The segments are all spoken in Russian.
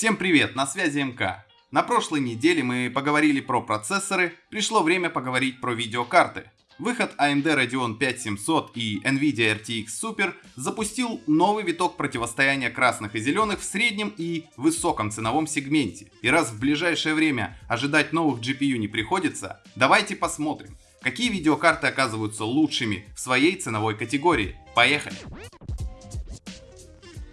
Всем привет, на связи МК. На прошлой неделе мы поговорили про процессоры, пришло время поговорить про видеокарты. Выход AMD Radeon 5700 и Nvidia RTX Super запустил новый виток противостояния красных и зеленых в среднем и высоком ценовом сегменте. И раз в ближайшее время ожидать новых GPU не приходится, давайте посмотрим, какие видеокарты оказываются лучшими в своей ценовой категории. Поехали!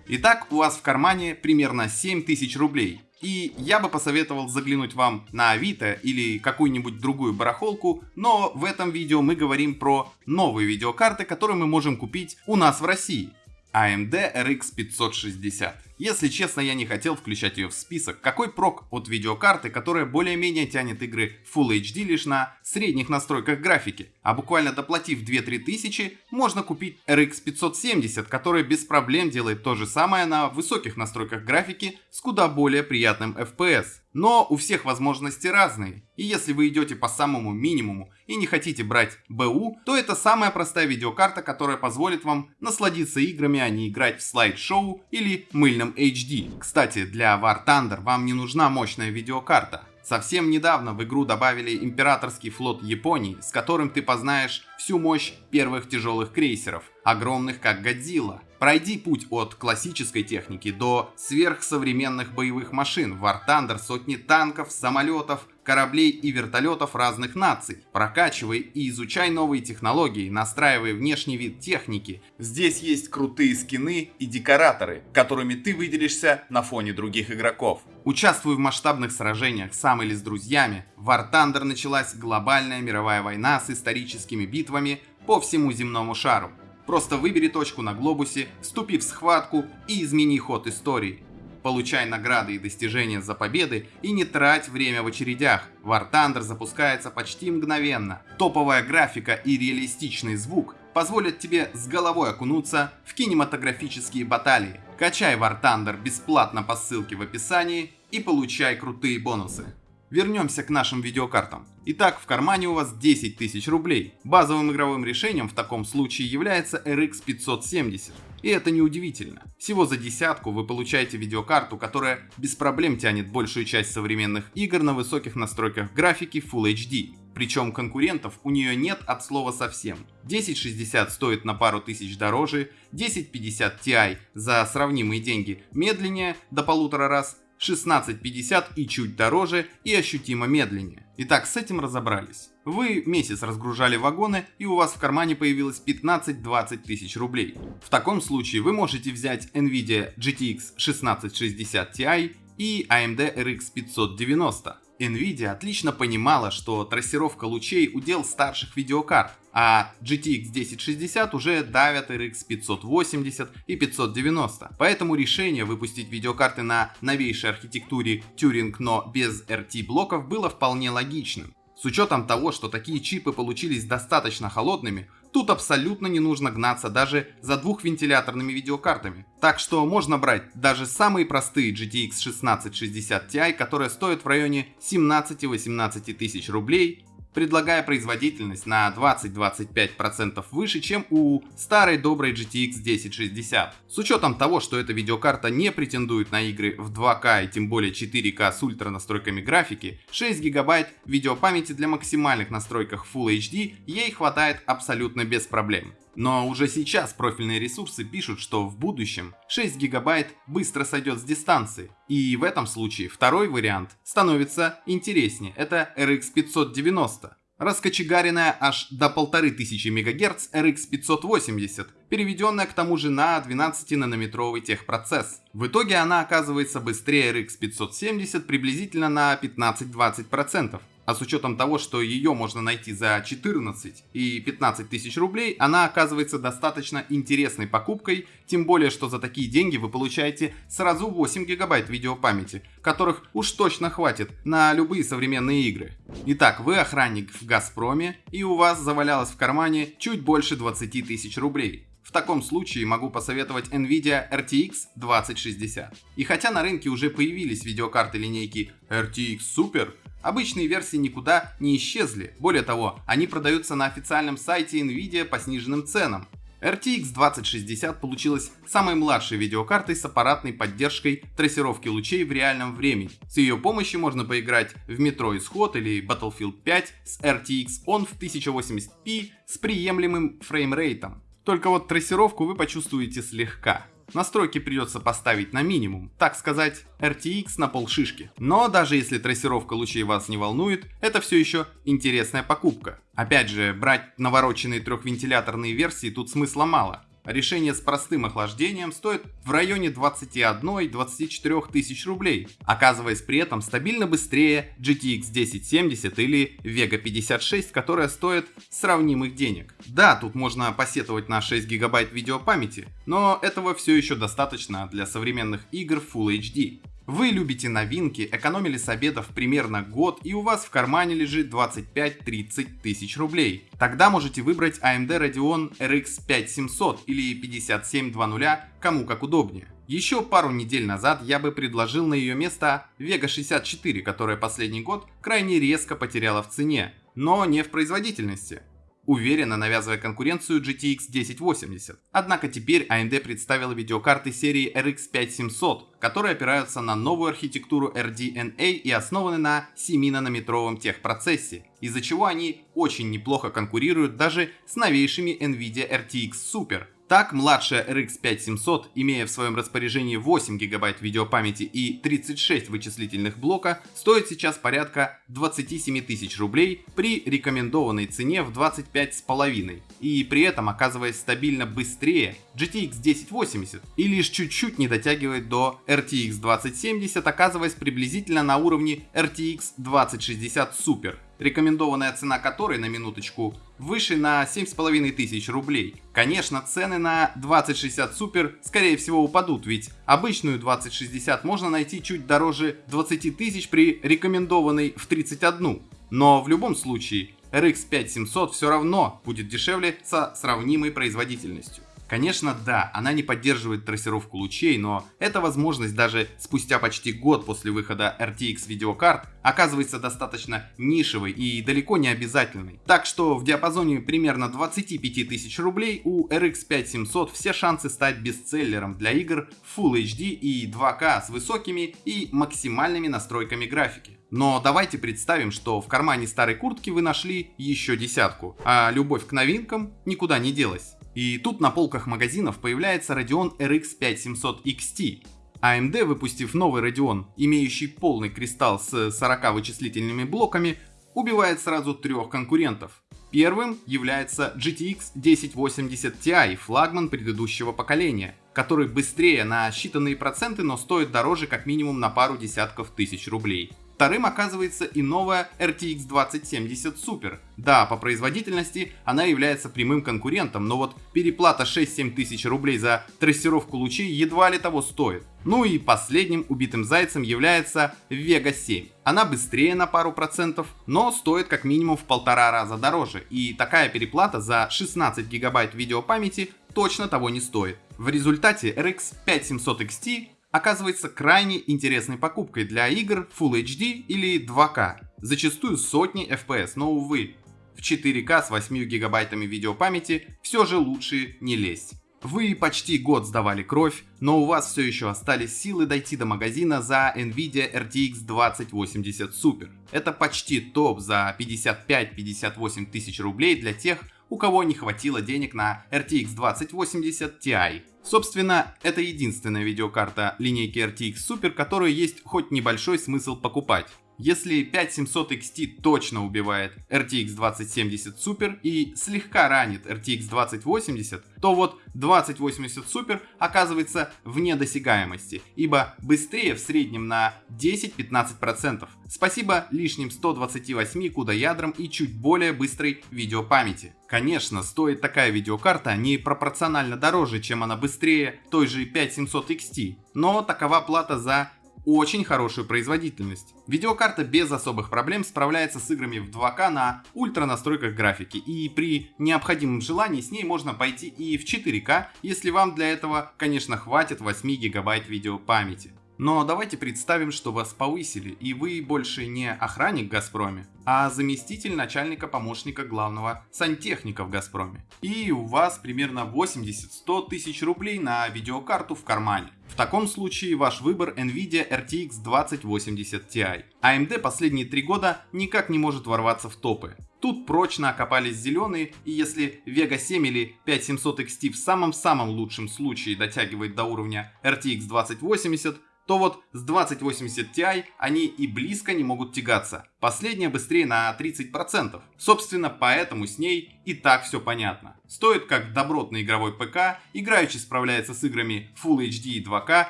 Итак, у вас в кармане примерно 7000 рублей. И я бы посоветовал заглянуть вам на Авито или какую-нибудь другую барахолку, но в этом видео мы говорим про новые видеокарты, которые мы можем купить у нас в России. AMD RX 560. Если честно, я не хотел включать ее в список. Какой прок от видеокарты, которая более-менее тянет игры Full HD лишь на средних настройках графики, а буквально доплатив 2-3 тысячи, можно купить RX 570, которая без проблем делает то же самое на высоких настройках графики с куда более приятным FPS. Но у всех возможности разные, и если вы идете по самому минимуму и не хотите брать БУ, то это самая простая видеокарта, которая позволит вам насладиться играми, а не играть в слайд-шоу или мыльном HD. Кстати, для War Thunder вам не нужна мощная видеокарта. Совсем недавно в игру добавили императорский флот Японии, с которым ты познаешь всю мощь первых тяжелых крейсеров, огромных как Годзилла. Пройди путь от классической техники до сверхсовременных боевых машин, War Thunder сотни танков, самолетов, кораблей и вертолетов разных наций. Прокачивай и изучай новые технологии, настраивай внешний вид техники. Здесь есть крутые скины и декораторы, которыми ты выделишься на фоне других игроков. Участвуй в масштабных сражениях сам или с друзьями. В War Thunder началась глобальная мировая война с историческими битвами по всему земному шару. Просто выбери точку на глобусе, вступи в схватку и измени ход истории. Получай награды и достижения за победы и не трать время в очередях. War Thunder запускается почти мгновенно. Топовая графика и реалистичный звук позволят тебе с головой окунуться в кинематографические баталии. Качай War Thunder бесплатно по ссылке в описании и получай крутые бонусы. Вернемся к нашим видеокартам. Итак, в кармане у вас 10 тысяч рублей. Базовым игровым решением в таком случае является RX 570. И это не удивительно. Всего за десятку вы получаете видеокарту, которая без проблем тянет большую часть современных игр на высоких настройках графики Full HD. Причем конкурентов у нее нет от слова совсем. 1060 стоит на пару тысяч дороже, 1050 Ti за сравнимые деньги медленнее до полутора раз, 16.50 и чуть дороже и ощутимо медленнее. Итак, с этим разобрались. Вы месяц разгружали вагоны и у вас в кармане появилось 15-20 тысяч рублей. В таком случае вы можете взять Nvidia GTX 1660 Ti и AMD RX 590. Nvidia отлично понимала, что трассировка лучей удел старших видеокарт, а GTX 1060 уже давят RX 580 и 590. Поэтому решение выпустить видеокарты на новейшей архитектуре Turing, но без RT блоков было вполне логичным. С учетом того, что такие чипы получились достаточно холодными, тут абсолютно не нужно гнаться даже за двухвентиляторными видеокартами. Так что можно брать даже самые простые GTX 1660 Ti, которые стоят в районе 17-18 тысяч рублей, предлагая производительность на 20-25% выше, чем у старой доброй GTX 1060. С учетом того, что эта видеокарта не претендует на игры в 2К и тем более 4К с ультра настройками графики, 6 гигабайт видеопамяти для максимальных настройках Full HD ей хватает абсолютно без проблем. Но уже сейчас профильные ресурсы пишут, что в будущем 6 гигабайт быстро сойдет с дистанции. И в этом случае второй вариант становится интереснее. Это RX 590. Раскочегаренная аж до 1500 МГц RX 580, переведенная к тому же на 12-нанометровый техпроцесс. В итоге она оказывается быстрее RX 570 приблизительно на 15-20%. А с учетом того, что ее можно найти за 14 и 15 тысяч рублей, она оказывается достаточно интересной покупкой, тем более, что за такие деньги вы получаете сразу 8 гигабайт видеопамяти, которых уж точно хватит на любые современные игры. Итак, вы охранник в Газпроме, и у вас завалялось в кармане чуть больше 20 тысяч рублей. В таком случае могу посоветовать Nvidia RTX 2060. И хотя на рынке уже появились видеокарты линейки RTX Super, Обычные версии никуда не исчезли. Более того, они продаются на официальном сайте Nvidia по сниженным ценам. RTX 2060 получилась самой младшей видеокартой с аппаратной поддержкой трассировки лучей в реальном времени. С ее помощью можно поиграть в Metro Исход или Battlefield 5 с RTX On в 1080p с приемлемым фреймрейтом. Только вот трассировку вы почувствуете слегка. Настройки придется поставить на минимум, так сказать, RTX на полшишки. Но даже если трассировка лучей вас не волнует, это все еще интересная покупка. Опять же, брать навороченные трехвентиляторные версии тут смысла мало. Решение с простым охлаждением стоит в районе 21-24 тысяч рублей, оказываясь при этом стабильно быстрее GTX 1070 или Vega 56, которая стоит сравнимых денег. Да, тут можно посетовать на 6 гигабайт видеопамяти, но этого все еще достаточно для современных игр Full HD. Вы любите новинки, экономили с обедов примерно год и у вас в кармане лежит 25-30 тысяч рублей. Тогда можете выбрать AMD Radeon RX 5700 или 5720, кому как удобнее. Еще пару недель назад я бы предложил на ее место Vega 64, которая последний год крайне резко потеряла в цене, но не в производительности уверенно навязывая конкуренцию GTX 1080. Однако теперь AMD представила видеокарты серии RX 5700, которые опираются на новую архитектуру RDNA и основаны на 7-нанометровом техпроцессе, из-за чего они очень неплохо конкурируют даже с новейшими NVIDIA RTX Super, так, младшая RX 5700, имея в своем распоряжении 8 ГБ видеопамяти и 36 вычислительных блока, стоит сейчас порядка 27 тысяч рублей при рекомендованной цене в 25,5 и при этом оказываясь стабильно быстрее GTX 1080 и лишь чуть-чуть не дотягивает до RTX 2070, оказываясь приблизительно на уровне RTX 2060 Super рекомендованная цена которой, на минуточку, выше на 7,5 тысяч рублей. Конечно, цены на 2060 Super скорее всего упадут, ведь обычную 2060 можно найти чуть дороже 20 тысяч при рекомендованной в 31. Но в любом случае, RX 5700 все равно будет дешевле со сравнимой производительностью. Конечно, да, она не поддерживает трассировку лучей, но эта возможность даже спустя почти год после выхода RTX видеокарт оказывается достаточно нишевой и далеко не обязательной. Так что в диапазоне примерно 25 тысяч рублей у RX 5700 все шансы стать бестселлером для игр Full HD и 2K с высокими и максимальными настройками графики. Но давайте представим, что в кармане старой куртки вы нашли еще десятку, а любовь к новинкам никуда не делась. И тут на полках магазинов появляется Radeon RX 5700 XT. AMD, выпустив новый Radeon, имеющий полный кристалл с 40 вычислительными блоками, убивает сразу трех конкурентов. Первым является GTX 1080 Ti, флагман предыдущего поколения, который быстрее на считанные проценты, но стоит дороже как минимум на пару десятков тысяч рублей. Вторым оказывается и новая RTX 2070 Super. Да, по производительности она является прямым конкурентом, но вот переплата 6-7 тысяч рублей за трассировку лучей едва ли того стоит. Ну и последним убитым зайцем является Vega 7. Она быстрее на пару процентов, но стоит как минимум в полтора раза дороже. И такая переплата за 16 гигабайт видеопамяти точно того не стоит. В результате RX 5700 XT оказывается крайне интересной покупкой для игр Full HD или 2К, зачастую сотни FPS, но увы, в 4К с 8 гигабайтами видеопамяти все же лучше не лезть. Вы почти год сдавали кровь, но у вас все еще остались силы дойти до магазина за Nvidia RTX 2080 Super. Это почти топ за 55-58 тысяч рублей для тех, у кого не хватило денег на RTX 2080 Ti. Собственно, это единственная видеокарта линейки RTX Super, которую есть хоть небольшой смысл покупать. Если 5700 XT точно убивает RTX 2070 Super и слегка ранит RTX 2080, то вот 2080 Super оказывается вне досягаемости, ибо быстрее в среднем на 10-15%. Спасибо лишним 128 CUDA ядрам и чуть более быстрой видеопамяти. Конечно, стоит такая видеокарта не пропорционально дороже, чем она быстрее той же 5700 XT, но такова плата за очень хорошую производительность. Видеокарта без особых проблем справляется с играми в 2К на ультра настройках графики и при необходимом желании с ней можно пойти и в 4К, если вам для этого, конечно, хватит 8 гигабайт видеопамяти. Но давайте представим, что вас повысили, и вы больше не охранник в Газпроме, а заместитель начальника помощника главного сантехника в Газпроме. И у вас примерно 80-100 тысяч рублей на видеокарту в кармане. В таком случае ваш выбор NVIDIA RTX 2080 Ti. AMD последние три года никак не может ворваться в топы. Тут прочно окопались зеленые, и если Vega 7 или 5700 XT в самом-самом лучшем случае дотягивает до уровня RTX 2080, то вот с 2080 Ti они и близко не могут тягаться. Последняя быстрее на 30%. Собственно, поэтому с ней и так все понятно. Стоит как добротный игровой ПК, играючи справляется с играми Full HD и 2К,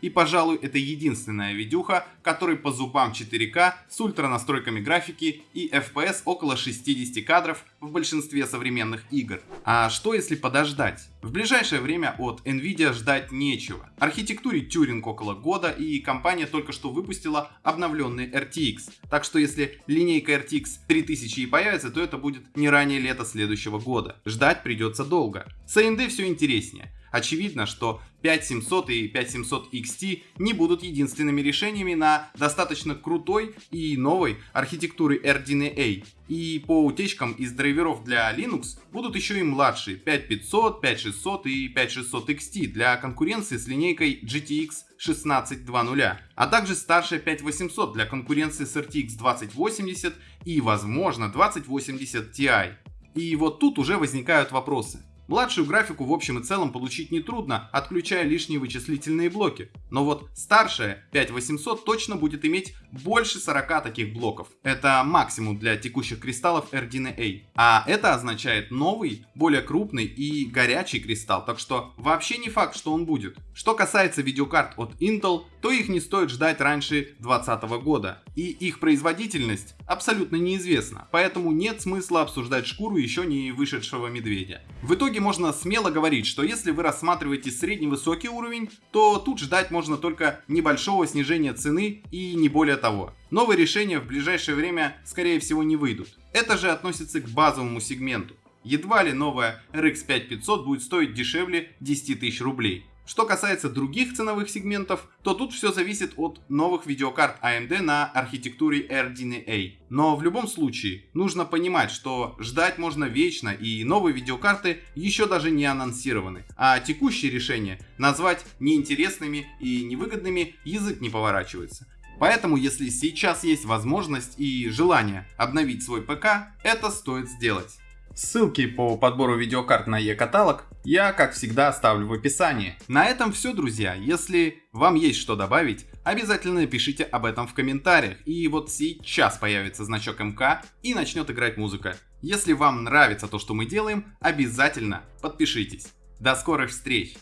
и, пожалуй, это единственная видюха, которой по зубам 4К с ультра настройками графики и FPS около 60 кадров в большинстве современных игр. А что если подождать? В ближайшее время от Nvidia ждать нечего. Архитектуре Turing около года и компания только что выпустила обновленный RTX. Так что если линейка RTX 3000 и появится, то это будет не ранее лета следующего года. Ждать придется долго. С AMD все интереснее. Очевидно, что 5700 и 5700 XT не будут единственными решениями на достаточно крутой и новой архитектуре RDNA. И по утечкам из драйверов для Linux будут еще и младшие 5500, 5600 и 5600 XT для конкуренции с линейкой GTX 1620, а также старшая 5800 для конкуренции с RTX 2080 и возможно 2080 Ti. И вот тут уже возникают вопросы. Младшую графику в общем и целом получить нетрудно, отключая лишние вычислительные блоки. Но вот старшая 5800 точно будет иметь больше 40 таких блоков. Это максимум для текущих кристаллов RDNA. А это означает новый, более крупный и горячий кристалл, так что вообще не факт, что он будет. Что касается видеокарт от Intel, то их не стоит ждать раньше 2020 года. И их производительность абсолютно неизвестна, поэтому нет смысла обсуждать шкуру еще не вышедшего медведя. В итоге можно смело говорить, что если вы рассматриваете средний-высокий уровень, то тут ждать можно только небольшого снижения цены и не более того. Новые решения в ближайшее время скорее всего не выйдут. Это же относится к базовому сегменту. Едва ли новая RX 5500 будет стоить дешевле 10 тысяч рублей. Что касается других ценовых сегментов, то тут все зависит от новых видеокарт AMD на архитектуре RDNA. Но в любом случае, нужно понимать, что ждать можно вечно и новые видеокарты еще даже не анонсированы. А текущие решения назвать неинтересными и невыгодными язык не поворачивается. Поэтому, если сейчас есть возможность и желание обновить свой ПК, это стоит сделать. Ссылки по подбору видеокарт на e-каталог я, как всегда, оставлю в описании. На этом все, друзья. Если вам есть что добавить, обязательно пишите об этом в комментариях. И вот сейчас появится значок МК и начнет играть музыка. Если вам нравится то, что мы делаем, обязательно подпишитесь. До скорых встреч!